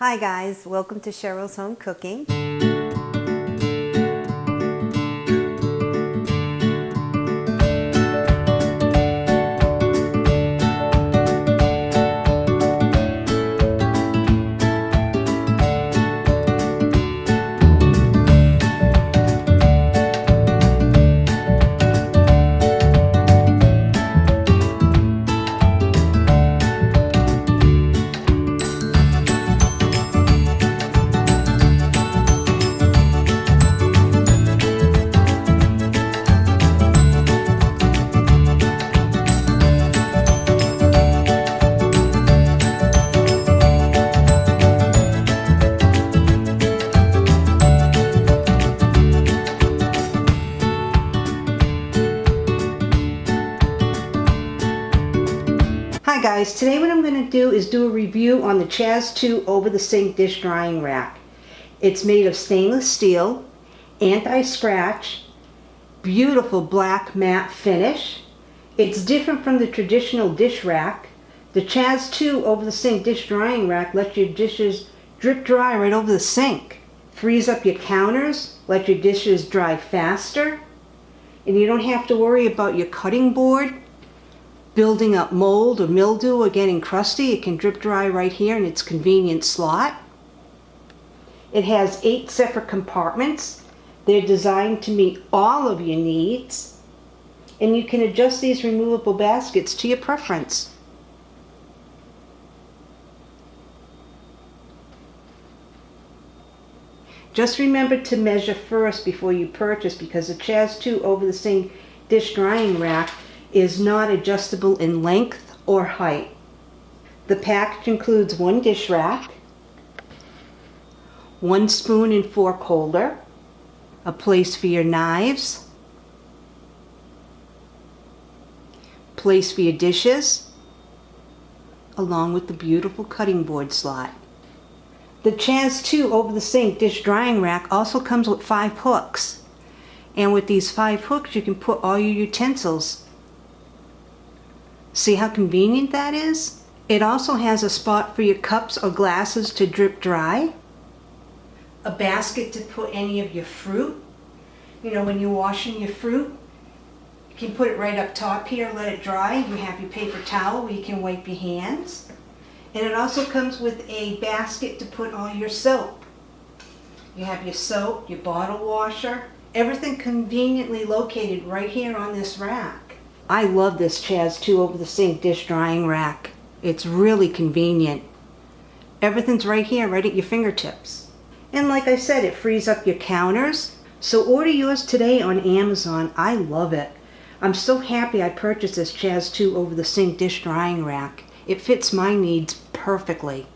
Hi guys, welcome to Cheryl's Home Cooking. Hi guys, today what I'm going to do is do a review on the Chaz 2 over the sink dish drying rack. It's made of stainless steel, anti-scratch, beautiful black matte finish. It's different from the traditional dish rack. The Chaz 2 over the sink dish drying rack lets your dishes drip dry right over the sink. Frees up your counters, let your dishes dry faster, and you don't have to worry about your cutting board building up mold or mildew or getting crusty. It can drip dry right here in its convenient slot. It has eight separate compartments. They're designed to meet all of your needs. And you can adjust these removable baskets to your preference. Just remember to measure first before you purchase because the Chaz 2 over the sink dish drying rack is not adjustable in length or height. The package includes one dish rack, one spoon and fork holder, a place for your knives, place for your dishes, along with the beautiful cutting board slot. The Chaz 2 over the sink dish drying rack also comes with five hooks. And with these five hooks you can put all your utensils See how convenient that is? It also has a spot for your cups or glasses to drip dry. A basket to put any of your fruit. You know, when you're washing your fruit, you can put it right up top here, let it dry. You have your paper towel where you can wipe your hands. And it also comes with a basket to put all your soap. You have your soap, your bottle washer, everything conveniently located right here on this rack. I love this Chaz 2 over the sink dish drying rack. It's really convenient. Everything's right here, right at your fingertips. And like I said, it frees up your counters. So order yours today on Amazon. I love it. I'm so happy I purchased this Chaz 2 over the sink dish drying rack. It fits my needs perfectly.